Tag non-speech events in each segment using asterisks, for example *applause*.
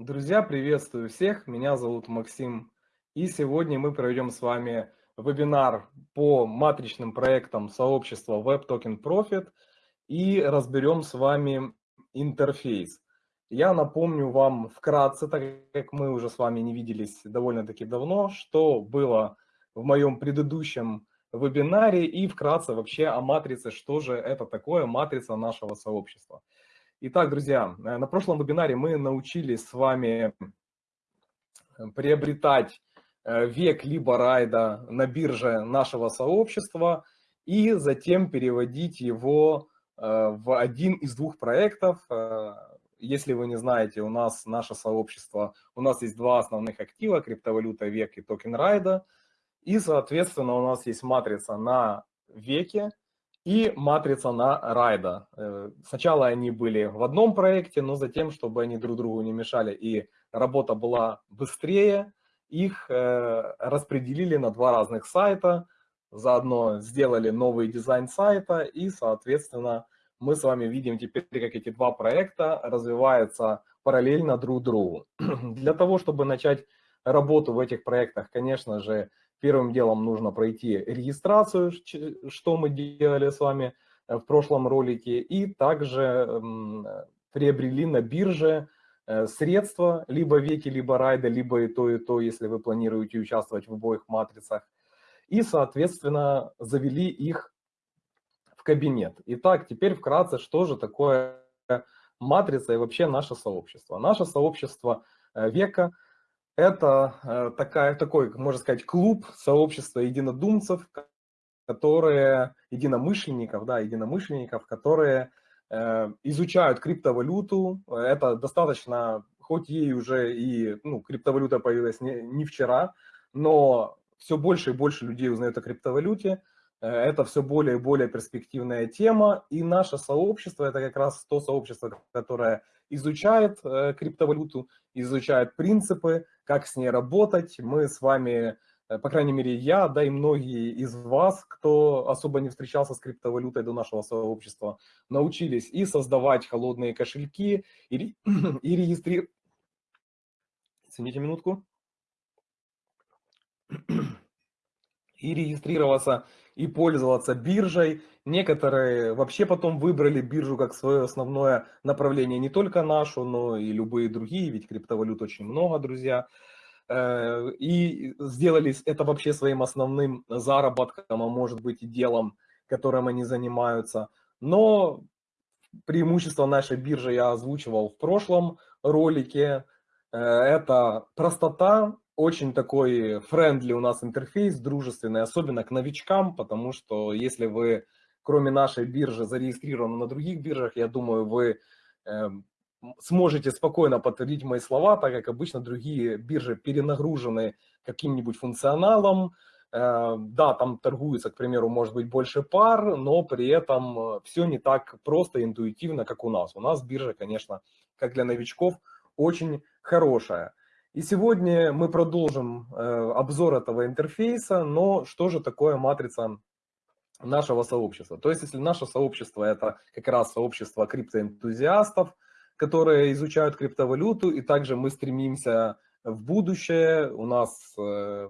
Друзья, приветствую всех, меня зовут Максим, и сегодня мы проведем с вами вебинар по матричным проектам сообщества Web Token Profit и разберем с вами интерфейс. Я напомню вам вкратце, так как мы уже с вами не виделись довольно-таки давно, что было в моем предыдущем вебинаре и вкратце вообще о матрице, что же это такое матрица нашего сообщества. Итак, друзья, э, на прошлом вебинаре мы научились с вами э, приобретать э, век либо райда на бирже нашего сообщества и затем переводить его в один из двух проектов. Если вы не знаете, у нас наше сообщество, у нас есть два основных актива, криптовалюта век и токен райда. И, соответственно, у нас есть матрица на веке и матрица на райда. Э, сначала они были в одном проекте, но затем, чтобы они друг другу не мешали и работа была быстрее, их э, распределили на два разных сайта, заодно сделали новый дизайн сайта и, соответственно, мы с вами видим теперь, как эти два проекта развиваются параллельно друг другу. *clears throat* Для того, чтобы начать работу в этих проектах, конечно же, Первым делом нужно пройти регистрацию, что мы делали с вами э, в прошлом ролике, и также приобрели на бирже э, средства, либо веки, либо райда, либо и то, и то, если вы планируете участвовать в обоих матрицах. И, соответственно, завели их в кабинет. Итак, теперь вкратце, что же такое матрица и вообще наше сообщество. Наше сообщество э, века – это э, такая, такой, можно сказать, клуб, сообщество единодумцев, которые, единомышленников, да, единомышленников, которые э, изучают криптовалюту. Это достаточно, хоть ей уже и, ну, криптовалюта появилась не, не вчера, но все больше и больше людей узнают о криптовалюте. Э, это все более и более перспективная тема, и наше сообщество – это как раз то сообщество, которое изучает э, криптовалюту, изучает принципы, как с ней работать. Мы с вами, э, по крайней мере я, да и многие из вас, кто особо не встречался с криптовалютой до нашего сообщества, научились и создавать холодные кошельки, и, *clears throat* и регистрировать... Извините минутку. *clears throat* И регистрироваться и пользоваться биржей. Некоторые вообще потом выбрали биржу как свое основное направление, не только нашу, но и любые другие, ведь криптовалют очень много, друзья. Э, и сделали это вообще своим основным заработком, а может быть и делом, которым они занимаются. Но преимущество нашей биржи я озвучивал в прошлом ролике. Э, это простота, очень такой френдли у нас интерфейс, дружественный, особенно к новичкам, потому что если вы, кроме нашей биржи, зарегистрированы на других биржах, я думаю, вы э, сможете спокойно подтвердить мои слова, так как обычно другие биржи перенагружены каким-нибудь функционалом, э, да, там торгуется, к примеру, может быть больше пар, но при этом все не так просто интуитивно, как у нас. У нас биржа, конечно, как для новичков, очень хорошая. И сегодня мы продолжим э, обзор этого интерфейса, но что же такое матрица нашего сообщества? То есть, если наше сообщество это как раз сообщество криптоэнтузиастов, которые изучают криптовалюту, и также мы стремимся в будущее, у нас э,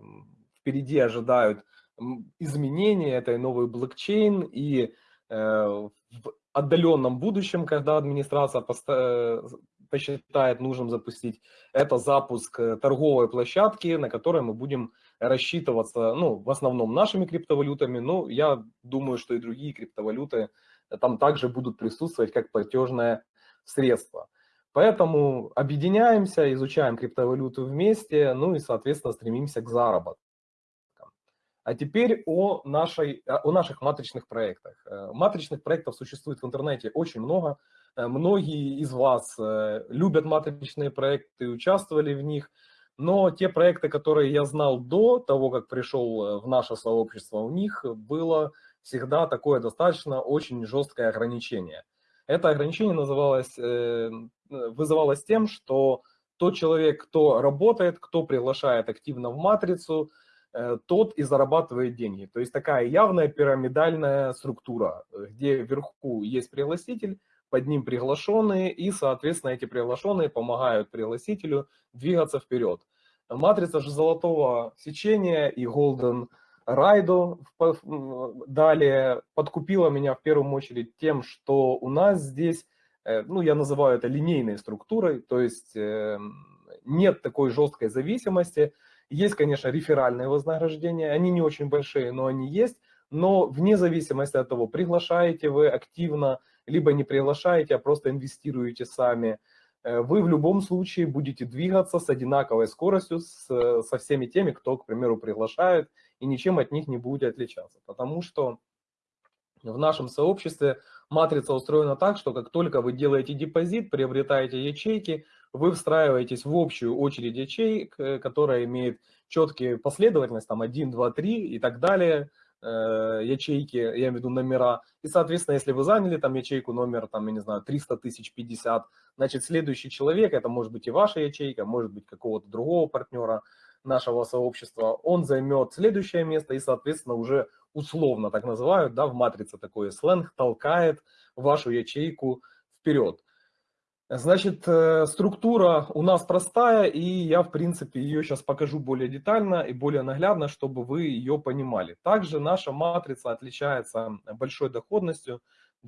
впереди ожидают изменения, это и новый блокчейн, и э, в отдаленном будущем, когда администрация посчитает нужным запустить, это запуск э, торговой площадки, на которой мы будем рассчитываться, ну, в основном нашими криптовалютами, но я думаю, что и другие криптовалюты там также будут присутствовать как платежное средство. Поэтому объединяемся, изучаем криптовалюту вместе, ну и, соответственно, стремимся к заработку. А теперь о, нашей, о наших матричных проектах. Э, матричных проектов существует в интернете очень много. Э, многие из вас э, любят матричные проекты участвовали в них, но те проекты, которые я знал до того, как пришел в наше сообщество, у них было всегда такое достаточно очень жесткое ограничение. Это ограничение называлось, вызывалось тем, что тот человек, кто работает, кто приглашает активно в матрицу, тот и зарабатывает деньги. То есть такая явная пирамидальная структура, где вверху есть пригласитель, под ним приглашенные, и, соответственно, эти приглашенные помогают пригласителю двигаться вперед. Матрица же золотого сечения и Golden Райдо далее подкупила меня в первую очередь тем, что у нас здесь, э, ну, я называю это линейной структурой, то есть эм, нет такой жесткой зависимости. Есть, конечно, реферальные вознаграждения, они не очень большие, но они есть, но вне зависимости от того, приглашаете вы активно, либо не приглашаете, а просто инвестируете сами, э, вы в любом случае будете двигаться с одинаковой скоростью с, со всеми теми, кто, к примеру, приглашает, и ничем от них не будете отличаться. Потому что в нашем сообществе матрица устроена так, что как только вы делаете депозит, приобретаете ячейки, вы встраиваетесь в общую очередь ячеек, э, которая имеет четкие последовательность, там 1, 2, 3 и так далее, э, ячейки, я имею в виду номера. И, соответственно, если вы заняли там ячейку номер, там, я не знаю, 300 тысяч 50, значит, следующий человек, это может быть и ваша ячейка, может быть какого-то другого партнера нашего сообщества, он займет следующее место и, соответственно, уже условно так называют, да, в матрице такой сленг, толкает вашу ячейку вперед. Значит, э, структура у нас простая, и я, в принципе, ее сейчас покажу более детально и более наглядно, чтобы вы ее понимали. Также наша матрица отличается большой доходностью.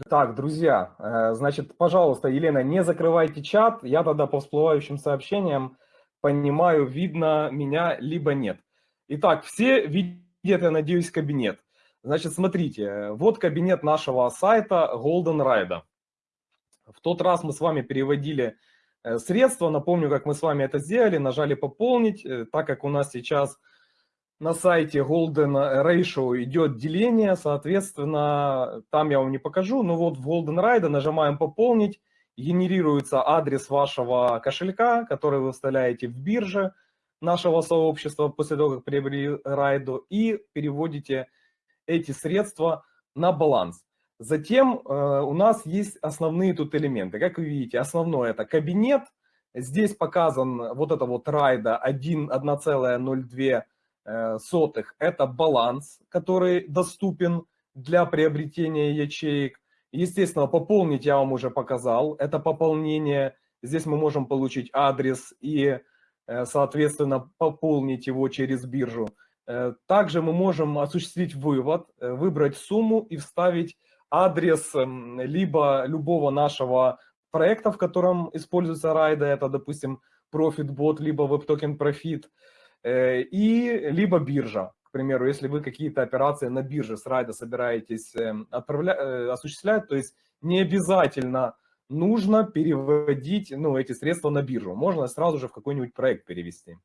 Так, друзья, э, значит, пожалуйста, Елена, не закрывайте чат, я тогда по всплывающим сообщениям понимаю, видно меня, либо нет. Итак, все видят, я надеюсь, кабинет. Значит, смотрите, вот кабинет нашего сайта Golden Ride. В тот раз мы с вами переводили э, средства. Напомню, как мы с вами это сделали. Нажали «Пополнить». Э, так как у нас сейчас на сайте Golden Ratio идет деление, соответственно, там я вам не покажу. Но вот в Golden Ride нажимаем «Пополнить». Генерируется адрес вашего кошелька, который вы вставляете в бирже нашего сообщества после того, как приобрели райду, и переводите эти средства на баланс. Затем э, у нас есть основные тут элементы. Как вы видите, основное это кабинет. Здесь показан вот это вот райда 1,02 э. Это баланс, который доступен для приобретения ячеек. Естественно, пополнить я вам уже показал. Это пополнение. Здесь мы можем получить адрес и, э, соответственно, пополнить его через биржу. Также мы можем осуществить вывод, выбрать сумму и вставить адрес эм, либо любого нашего проекта, в котором используется райда, это, допустим, ProfitBot, либо WebToken Profit, э, и либо биржа. К примеру, если вы какие-то операции на бирже с райда собираетесь эм, отправлять, осуществлять, то есть не обязательно нужно переводить ну, эти средства на биржу. Можно сразу же в какой-нибудь проект перевести.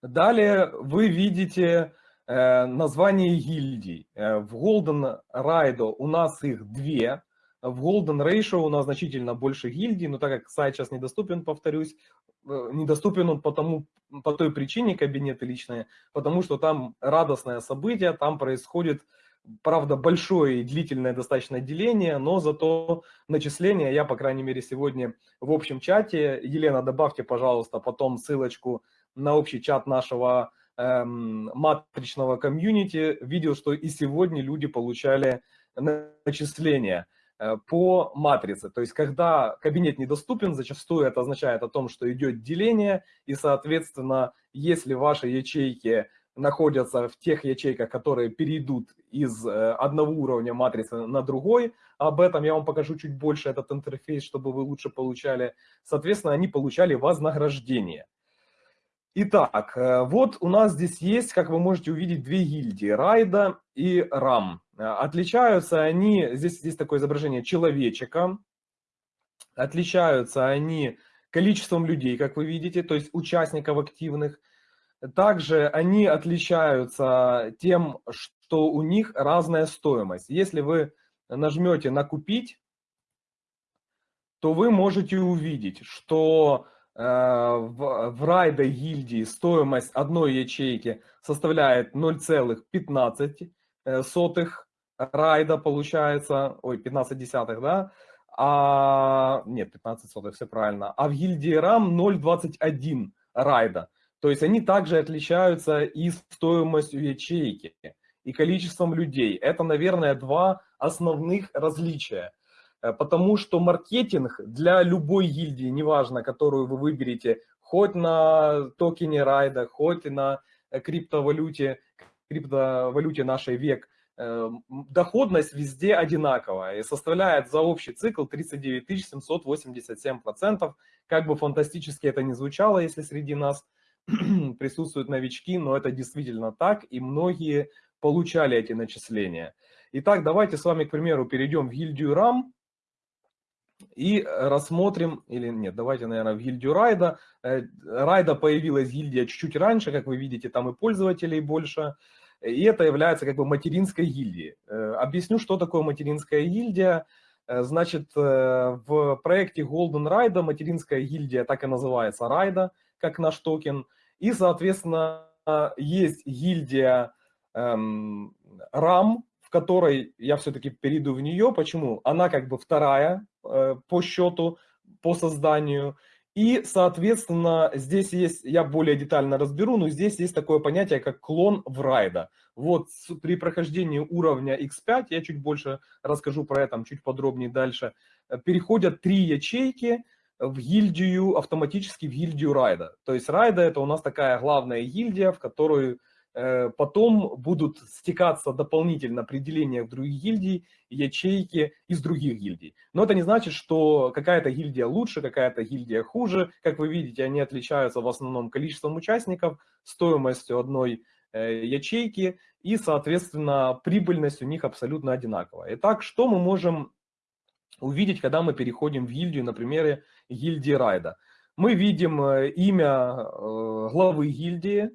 Далее вы видите Э, название гильдий. В Golden Ride у нас их две. В Golden Ratio у нас значительно больше гильдий, но так как сайт сейчас недоступен, повторюсь, недоступен он потому, по той причине, кабинеты личные, потому что там радостное событие, там происходит, правда, большое и длительное достаточно деление, но зато начисление, я, по крайней мере, сегодня в общем чате, Елена, добавьте, пожалуйста, потом ссылочку на общий чат нашего Эм, матричного комьюнити видел, что и сегодня люди получали начисления э, по матрице. То есть, когда кабинет недоступен, зачастую это означает о том, что идет деление, и, соответственно, если ваши ячейки находятся в тех ячейках, которые перейдут из э, одного уровня матрицы на другой, об этом я вам покажу чуть больше, этот интерфейс, чтобы вы лучше получали, соответственно, они получали вознаграждение. Итак, э, вот у нас здесь есть, как вы можете увидеть, две гильдии, Райда и Рам. Э, отличаются они, здесь, здесь такое изображение человечека, отличаются они количеством людей, как вы видите, то есть участников активных. Также они отличаются тем, что у них разная стоимость. Если вы нажмете на «Купить», то вы можете увидеть, что в, в райда гильдии стоимость одной ячейки составляет 0,15 э, райда получается, ой, 15 десятых, да, а, нет, 15 сотых, все правильно, а в гильдии RAM 0,21 райда, то есть они также отличаются и стоимостью ячейки, и количеством людей. Это, наверное, два основных различия. Э, потому что маркетинг для любой гильдии, неважно, которую вы выберете, хоть на токене райда, хоть на э, криптовалюте, криптовалюте нашей век, э, доходность везде одинаковая и составляет за общий цикл 39 787%. Как бы фантастически это ни звучало, если среди нас *clears throat* присутствуют новички, но это действительно так, и многие получали эти начисления. Итак, давайте с вами, к примеру, перейдем в гильдию RAM и рассмотрим, или нет, давайте, наверное, в гильдию Райда. Э, Райда появилась гильдия чуть-чуть раньше, как вы видите, там и пользователей больше. И это является как бы материнской гильдией. Э, объясню, что такое материнская гильдия. Э, значит, в проекте Golden Ride материнская гильдия так и называется Райда, как наш токен. И, соответственно, есть гильдия эм, RAM, в которой я все-таки перейду в нее. Почему? Она как бы вторая э, по счету, по созданию. И, соответственно, здесь есть, я более детально разберу, но здесь есть такое понятие, как клон в райда. Вот при прохождении уровня X5, я чуть больше расскажу про это, чуть подробнее дальше, э, переходят три ячейки в гильдию, автоматически в гильдию райда. То есть райда это у нас такая главная гильдия, в которую потом будут стекаться дополнительно определения в других гильдий, ячейки из других гильдий. Но это не значит, что какая-то гильдия лучше, какая-то гильдия хуже. Как вы видите, они отличаются в основном количеством участников, стоимостью одной э, ячейки и, соответственно, прибыльность у них абсолютно одинаковая. Итак, что мы можем увидеть, когда мы переходим в гильдию, например, гильдии райда? Мы видим э, имя главы гильдии,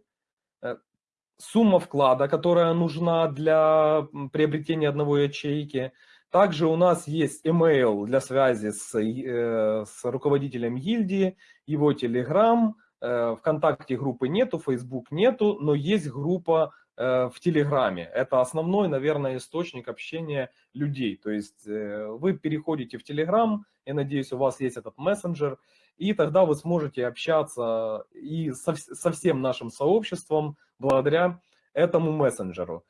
сумма вклада, которая нужна для приобретения одного ячейки. Также у нас есть email для связи с, э, с руководителем гильдии, его Telegram, э, ВКонтакте группы нету, Facebook нету, но есть группа э, в Телеграме. Это основной, наверное, источник общения людей. То есть вы переходите в Телеграм, я надеюсь, у вас есть этот мессенджер, и тогда вы сможете общаться и со, со всем нашим сообществом благодаря этому мессенджеру.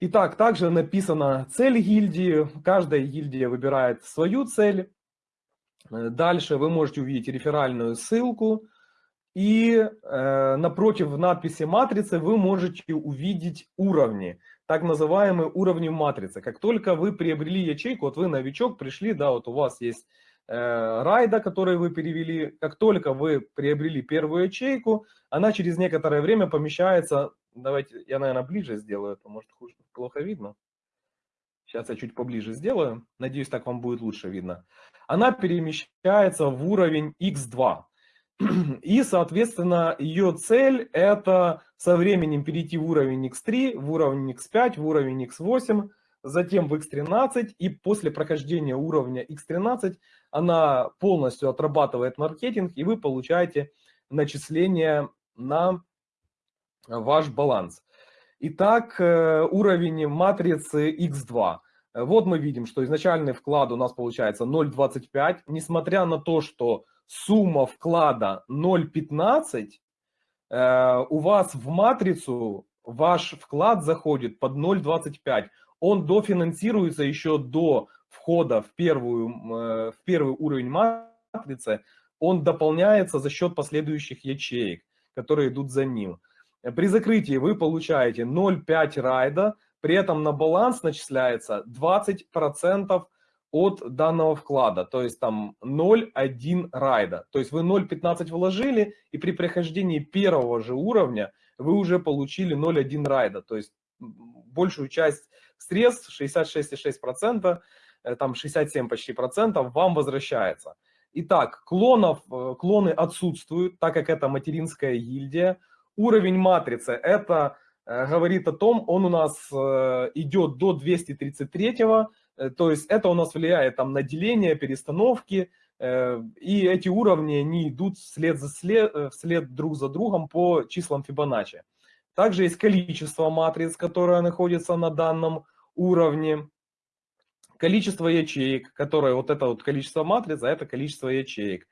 Итак, также написана цель гильдии, каждая гильдия выбирает свою цель. Дальше вы можете увидеть реферальную ссылку, и э, напротив надписи матрицы вы можете увидеть уровни, так называемые уровни матрицы. Как только вы приобрели ячейку, вот вы новичок, пришли, да, вот у вас есть райда, который вы перевели, как только вы приобрели первую ячейку, она через некоторое время помещается, давайте я, наверное, ближе сделаю, это может хуже, плохо видно. Сейчас я чуть поближе сделаю, надеюсь, так вам будет лучше видно. Она перемещается в уровень X2. И, соответственно, ее цель это со временем перейти в уровень X3, в уровень X5, в уровень X8, затем в X13, и после прохождения уровня X13 она полностью отрабатывает маркетинг, и вы получаете начисление на ваш баланс. Итак, э, уровень матрицы X2. Вот мы видим, что изначальный вклад у нас получается 0,25. Несмотря на то, что сумма вклада 0,15, э, у вас в матрицу ваш вклад заходит под 0,25 он дофинансируется еще до входа в, первую, э, в первый уровень матрицы, он дополняется за счет последующих ячеек, которые идут за ним. При закрытии вы получаете 0,5 райда, при этом на баланс начисляется 20% от данного вклада, то есть там 0,1 райда. То есть вы 0,15 вложили, и при прохождении первого же уровня вы уже получили 0,1 райда, то есть большую часть средств, 66,6%, э, там 67 почти процентов вам возвращается. Итак, клонов, э, клоны отсутствуют, так как это материнская гильдия. Уровень матрицы, это э, говорит о том, он у нас идет до 233, то есть это у нас влияет там на деление, перестановки, и эти уровни, они идут вслед, за след, вслед друг за другом по числам Фибоначчи. Также есть количество матриц, которое находится на данном уровне. Количество ячеек, которое вот это вот количество матриц, а это количество ячеек.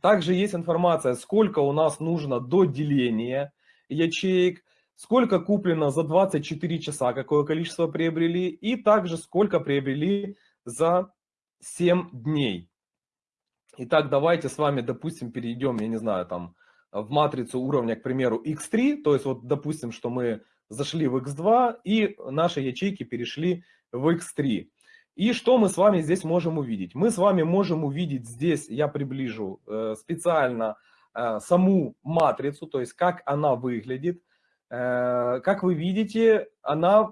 Также есть информация, сколько у нас нужно до деления ячеек, сколько куплено за 24 часа, какое количество приобрели, и также сколько приобрели за 7 дней. Итак, давайте с вами, допустим, перейдем, я не знаю, там, в матрицу уровня, к примеру, x3, то есть вот, допустим, что мы зашли в x2 и наши ячейки перешли в x3. И что мы с вами здесь можем увидеть? Мы с вами можем увидеть здесь, я приближу э, специально э, саму матрицу, то есть как она выглядит. Э, как вы видите, она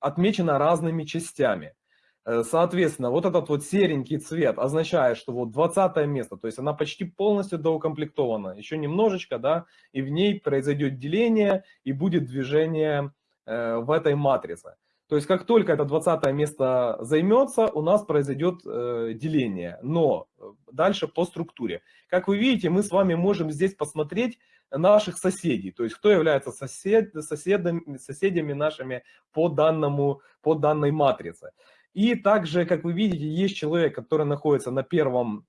отмечена разными частями. Э, соответственно, вот этот вот серенький цвет означает, что вот 20 место, то есть она почти полностью доукомплектована, еще немножечко, да, и в ней произойдет деление и будет движение э, в этой матрице. То есть как только это 20 место займется, у нас произойдет э, деление, но дальше по структуре. Как вы видите, мы с вами можем здесь посмотреть наших соседей, то есть кто является сосед, соседами, соседями нашими по, данному, по данной матрице. И также, как вы видите, есть человек, который находится на первом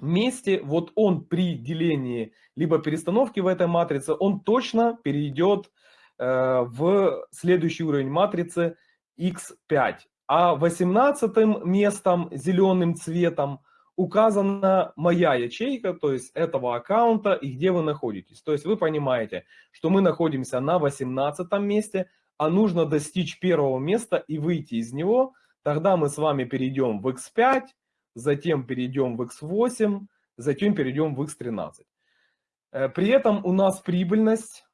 месте. Вот он при делении либо перестановке в этой матрице, он точно перейдет э, в следующий уровень матрицы x5. А 18 местом, зеленым цветом, указана моя ячейка, то есть этого аккаунта и где вы находитесь. То есть вы понимаете, что мы находимся на 18 месте, а нужно достичь первого места и выйти из него, тогда мы с вами перейдем в X5, затем перейдем в X8, затем перейдем в X13. Э, при этом у нас прибыльность,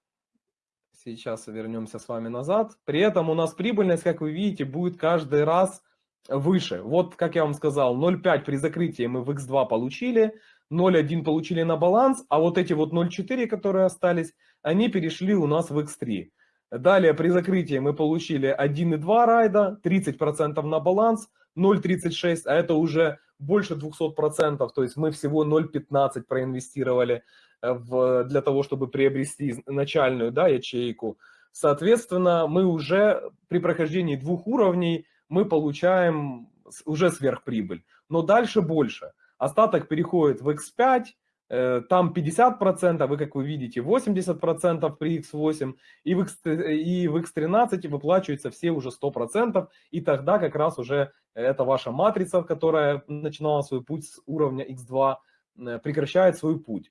сейчас вернемся с вами назад, при этом у нас прибыльность, как вы видите, будет каждый раз выше. Вот, как я вам сказал, 0,5 при закрытии мы в X2 получили, 0,1 получили на баланс, а вот эти вот 0,4, которые остались, они перешли у нас в X3. Далее при закрытии мы получили 1,2 райда, 30% на баланс, 0,36, а это уже больше 200%, то есть мы всего 0,15 проинвестировали э, в, для того, чтобы приобрести начальную да, ячейку. Соответственно, мы уже при прохождении двух уровней мы получаем уже сверхприбыль, но дальше больше. Остаток переходит в X5, Э, там 50%, вы, как вы видите, 80% при X8, и в, X, и в X13 выплачиваются все уже 100%, и тогда как раз уже эта ваша матрица, которая начинала свой путь с уровня X2, э, прекращает свой путь.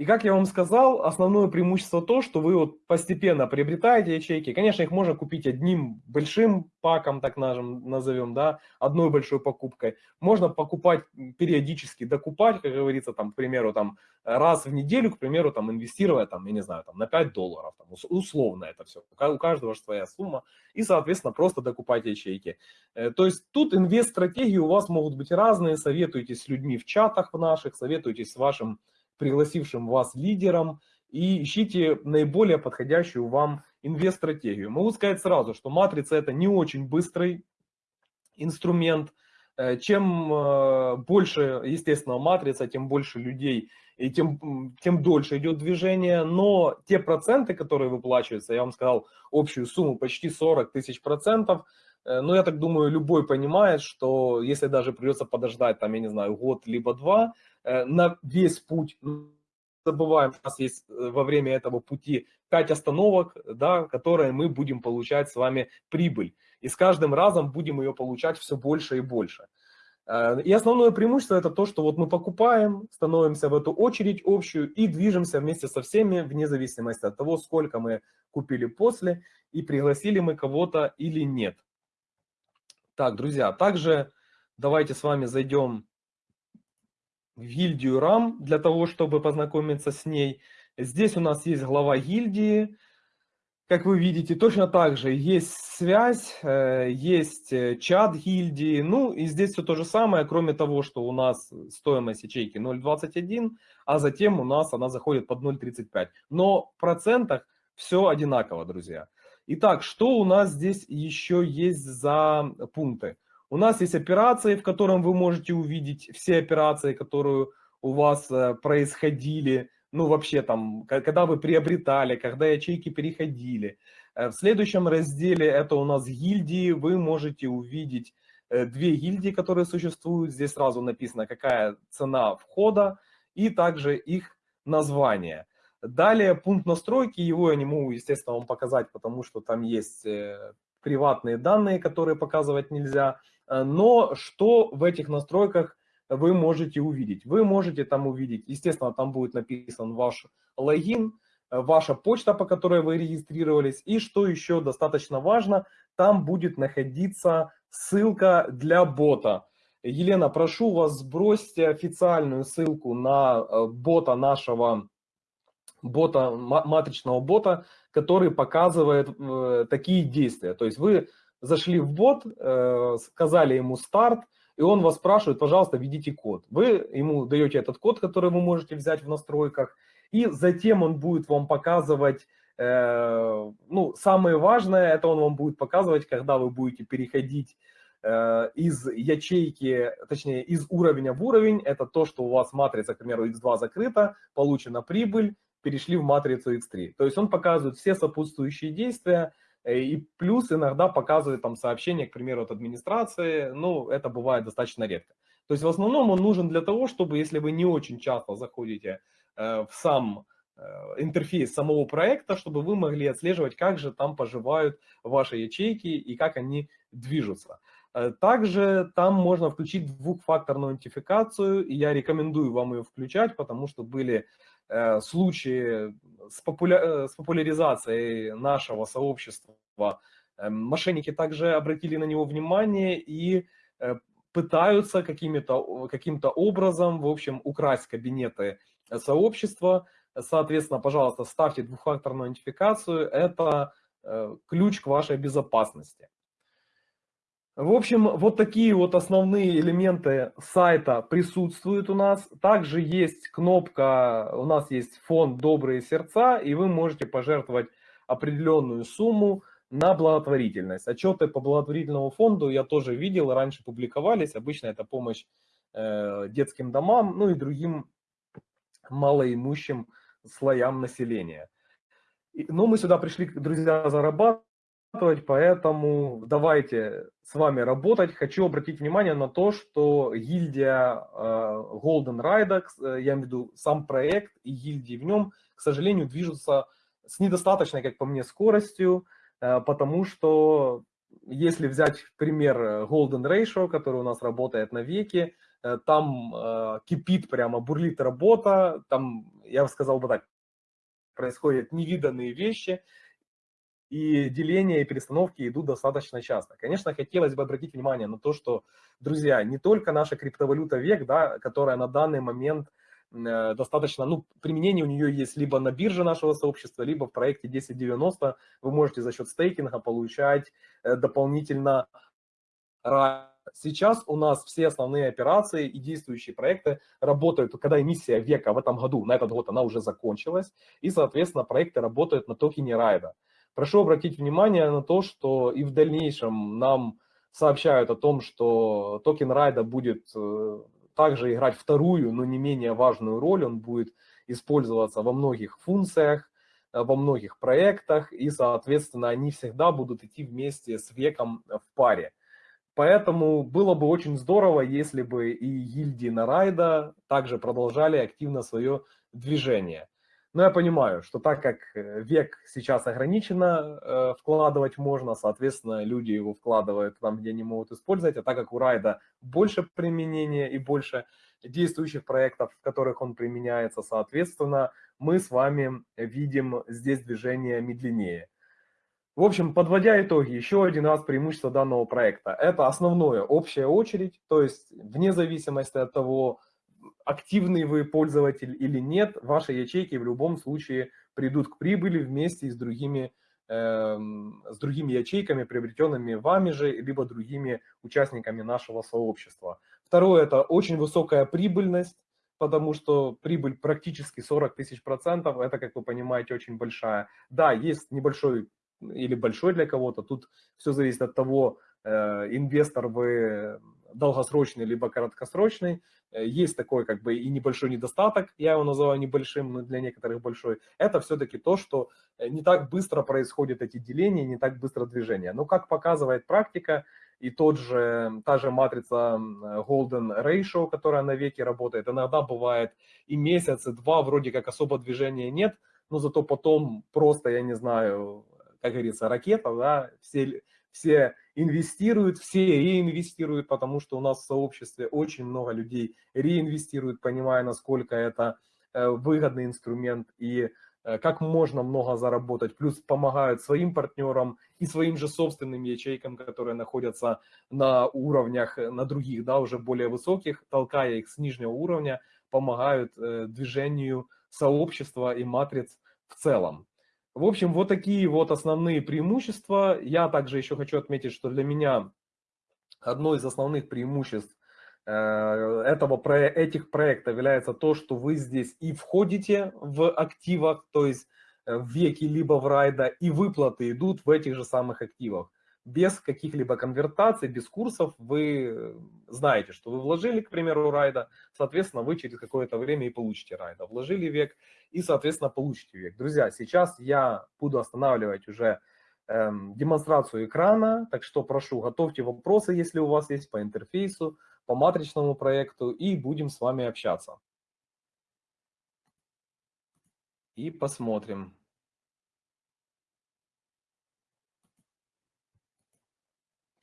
И как я вам сказал, основное преимущество то, что вы вот постепенно приобретаете ячейки. Конечно, их можно купить одним большим паком, так назовем, да, одной большой покупкой. Можно покупать периодически, докупать, как говорится, там, к примеру, там, раз в неделю, к примеру, там, инвестируя, там, я не знаю, там, на 5 долларов, там, условно это все. У каждого же своя сумма. И, соответственно, просто докупать ячейки. Э, то есть тут инвест-стратегии у вас могут быть разные. Советуйтесь с людьми в чатах в наших, советуйтесь с вашим пригласившим вас лидером и ищите наиболее подходящую вам инвест-стратегию. Могу сказать сразу, что матрица это не очень быстрый инструмент. Э, чем э, больше, естественно, матрица, тем больше людей и тем, тем дольше идет движение. Но те проценты, которые выплачиваются, я вам сказал общую сумму почти 40 тысяч процентов, э, но я так думаю, любой понимает, что если даже придется подождать, там, я не знаю, год либо два, Э, на весь путь. Забываем, у нас есть э, во время этого пути 5 остановок, да, которые мы будем получать с вами прибыль. И с каждым разом будем ее получать все больше и больше. И основное преимущество это то, что вот мы покупаем, становимся в эту очередь общую и движемся вместе со всеми, вне зависимости от того, сколько мы купили после и пригласили мы кого-то или нет. Так, друзья, также давайте с вами зайдем в гильдию RAM для того, чтобы познакомиться с ней. Здесь у нас есть глава гильдии. Как вы видите, точно так же есть связь, э, есть э, чат гильдии. Ну и здесь все то же самое, кроме того, что у нас стоимость ячейки 0.21, а затем у нас она заходит под 0.35. Но в процентах все одинаково, друзья. Итак, что у нас здесь еще есть за пункты? У нас есть операции, в котором вы можете увидеть все операции, которые у вас э, происходили, ну вообще там, когда вы приобретали, когда ячейки переходили. Э, в следующем разделе это у нас гильдии, вы можете увидеть э, две гильдии, которые существуют. Здесь сразу написано, какая цена входа и также их название. Далее пункт настройки, его я не могу, естественно, вам показать, потому что там есть приватные данные, которые показывать нельзя. Но что в этих настройках вы можете увидеть? Вы можете там увидеть, естественно, там будет написан ваш логин, ваша почта, по которой вы регистрировались. И что еще достаточно важно, там будет находиться ссылка для бота. Елена, прошу вас, сбросьте официальную ссылку на э, бота нашего, бота, матричного бота, который показывает э, такие действия. То есть вы зашли в бот, э, сказали ему старт, и он вас спрашивает, пожалуйста, введите код. Вы ему даете этот код, который вы можете взять в настройках, и затем он будет вам показывать, э, ну, самое важное, это он вам будет показывать, когда вы будете переходить э, из ячейки, точнее, из уровня в уровень, это то, что у вас матрица, к примеру, x2 закрыта, получена прибыль, перешли в матрицу x3. То есть он показывает все сопутствующие действия, э, и плюс иногда показывает там сообщение, к примеру, от администрации, ну, это бывает достаточно редко. То есть в основном он нужен для того, чтобы, если вы не очень часто заходите Э, в сам э, интерфейс самого проекта, чтобы вы могли отслеживать, как же там поживают ваши ячейки и как они движутся. Э, также там можно включить двухфакторную аутентификацию, и я рекомендую вам ее включать, потому что были случаи с, популя... с популяризацией нашего сообщества. Мошенники также обратили на него внимание и пытаются каким-то каким образом, в общем, украсть кабинеты сообщества. Соответственно, пожалуйста, ставьте двухфакторную идентификацию. Это э, ключ к вашей безопасности. В общем, вот такие вот основные элементы сайта присутствуют у нас. Также есть кнопка, у нас есть фонд «Добрые сердца», и вы можете пожертвовать определенную сумму на благотворительность. Отчеты по благотворительному фонду я тоже видел, раньше публиковались. Обычно это помощь э, детским домам, ну и другим малоимущим слоям населения. Но мы сюда пришли, друзья, зарабатывать, поэтому давайте с вами работать. Хочу обратить внимание на то, что гильдия э, Golden Ride, э, я имею в виду сам проект и гильдии в нем, к сожалению, движутся с недостаточной, как по мне, скоростью, э, потому что если взять пример Golden Ratio, который у нас работает на веке, там кипит прямо, бурлит работа, там, я бы сказал бы так, происходят невиданные вещи, и деления и перестановки идут достаточно часто. Конечно, хотелось бы обратить внимание на то, что, друзья, не только наша криптовалюта век, да, которая на данный момент э, достаточно, ну, применение у нее есть либо на бирже нашего сообщества, либо в проекте 1090 вы можете за счет стейкинга получать дополнительно Сейчас у нас все основные операции и действующие проекты работают, когда эмиссия века в этом году, на этот год она уже закончилась, и, соответственно, проекты работают на токене райда. Прошу обратить внимание на то, что и в дальнейшем нам сообщают о том, что токен райда будет э, также играть вторую, но не менее важную роль, он будет использоваться во многих функциях, э, во многих проектах, и, соответственно, они всегда будут идти вместе с веком в паре. Поэтому было бы очень здорово, если бы и гильдии на райда также продолжали активно свое движение. Но я понимаю, что так как э, век сейчас ограниченно э, вкладывать можно, соответственно, люди его вкладывают там, где они могут использовать, а так как у райда больше применения и больше действующих проектов, в которых он применяется, соответственно, мы с вами видим здесь движение медленнее. В общем, подводя итоги, еще один раз преимущество данного проекта. Это основное, общая очередь, то есть вне зависимости от того, активный вы пользователь или нет, ваши ячейки в любом случае придут к прибыли вместе с другими, э, с другими ячейками, приобретенными вами же, либо другими участниками нашего сообщества. Второе – это очень высокая прибыльность, потому что прибыль практически 40 тысяч процентов, это, как вы понимаете, очень большая. Да, есть небольшой или большой для кого-то. Тут все зависит от того, э, инвестор вы долгосрочный либо краткосрочный. Э, есть такой как бы и небольшой недостаток, я его называю небольшим, но для некоторых большой. Это все-таки то, что э, не так быстро происходят эти деления, не так быстро движение. Но как показывает практика, и тот же, та же матрица Golden Ratio, которая на веке работает, иногда бывает и месяц, и два, вроде как особо движения нет, но зато потом просто, я не знаю, как говорится, ракета, да, все, все инвестируют, все реинвестируют, потому что у нас в сообществе очень много людей реинвестируют, понимая, насколько это э, выгодный инструмент и э, как можно много заработать, плюс помогают своим партнерам и своим же собственным ячейкам, которые находятся на уровнях, э, на других, да, уже более высоких, толкая их с нижнего уровня, помогают движению сообщества и матриц в целом. В общем, вот такие вот основные преимущества. Я также еще хочу отметить, что для меня одно из основных преимуществ э, этого, этих проектов является то, что вы здесь и входите в активах, то есть э, в веки либо в райда, и выплаты идут в этих же самых активах без каких-либо конвертаций, без курсов, вы знаете, что вы вложили, к примеру, райда, соответственно, вы через какое-то время и получите райда. Вложили век и, соответственно, получите век. Друзья, сейчас я буду останавливать уже эм, демонстрацию экрана, так что прошу, готовьте вопросы, если у вас есть по интерфейсу, по матричному проекту, и будем с вами общаться. И посмотрим.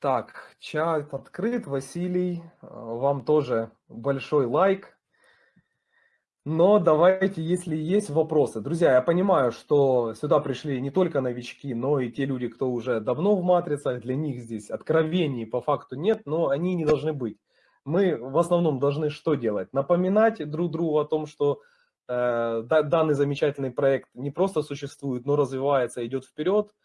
Так, чат открыт. Василий, э, вам тоже большой лайк. Но давайте, если есть вопросы. Друзья, я понимаю, что сюда пришли не только новички, но и те люди, кто уже давно в матрицах. Для них здесь откровений по факту нет, но они не должны быть. Мы в основном должны что делать? Напоминать друг другу о том, что э, данный замечательный проект не просто существует, но развивается, идет вперед –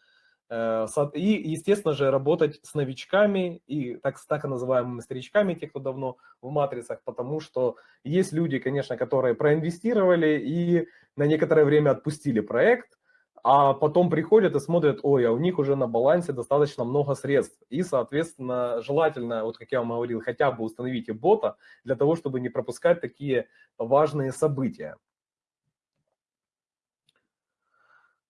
и, естественно же, работать с новичками и так, так называемыми старичками, те, кто давно в матрицах, потому что есть люди, конечно, которые проинвестировали и на некоторое время отпустили проект, а потом приходят и смотрят, ой, а у них уже на балансе достаточно много средств. И, соответственно, желательно, вот как я вам говорил, хотя бы установите бота для того, чтобы не пропускать такие важные события. Э,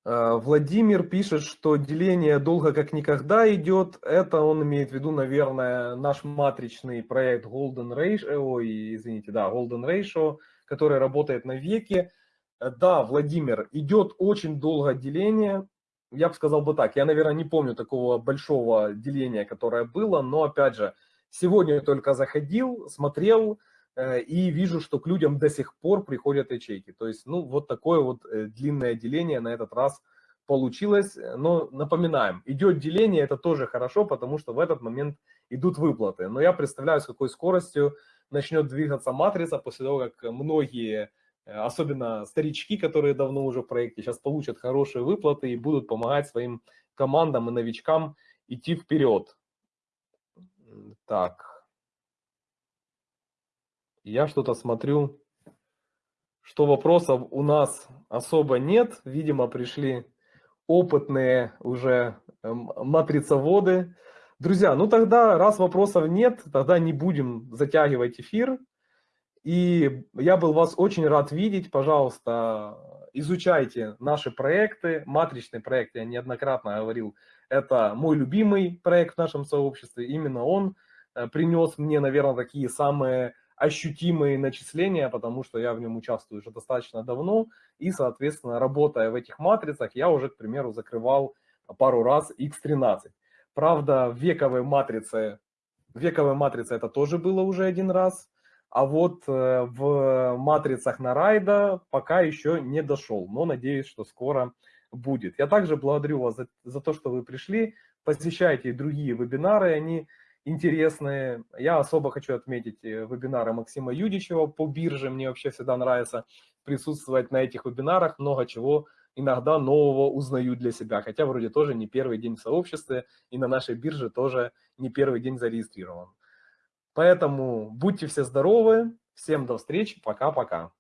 Владимир пишет, что деление долго как никогда идет. Это он имеет в виду, наверное, наш матричный проект Golden Ratio, ой, извините, да, Golden Ratio, который работает на веке. Э, да, Владимир, идет очень долго деление. Я бы сказал бы так, я, наверное, не помню такого большого деления, которое было, но, опять же, сегодня только заходил, смотрел, Э, и вижу, что к людям до сих пор приходят ячейки. То есть, ну, вот такое вот э, длинное деление на этот раз получилось. Но напоминаем, идет деление, это тоже хорошо, потому что в этот момент идут выплаты. Но я представляю, с какой скоростью начнет двигаться матрица после того, как многие, э, особенно старички, которые давно уже в проекте, сейчас получат хорошие выплаты и будут помогать своим командам и новичкам идти вперед. Так. Я что-то смотрю, что вопросов у нас особо нет. Видимо, пришли опытные уже эм, матрицоводы. Друзья, ну тогда, раз вопросов нет, тогда не будем затягивать эфир. И я был вас очень рад видеть. Пожалуйста, изучайте наши проекты. Матричный проект, я неоднократно говорил, это мой любимый проект в нашем сообществе. Именно он э, принес мне, наверное, такие самые ощутимые начисления, потому что я в нем участвую уже достаточно давно, и, соответственно, работая в этих матрицах, я уже, к примеру, закрывал пару раз X13. Правда, в вековой матрице, вековой матрице это тоже было уже один раз, а вот э, в матрицах на райда пока еще не дошел, но надеюсь, что скоро будет. Я также благодарю вас за, за то, что вы пришли, посещайте другие вебинары, они интересные. Я особо хочу отметить э, вебинары Максима Юдичева по бирже. Мне вообще всегда нравится присутствовать на этих вебинарах. Много чего иногда нового узнаю для себя. Хотя вроде тоже не первый день в сообществе и на нашей бирже тоже не первый день зарегистрирован. Поэтому будьте все здоровы. Всем до встречи. Пока-пока.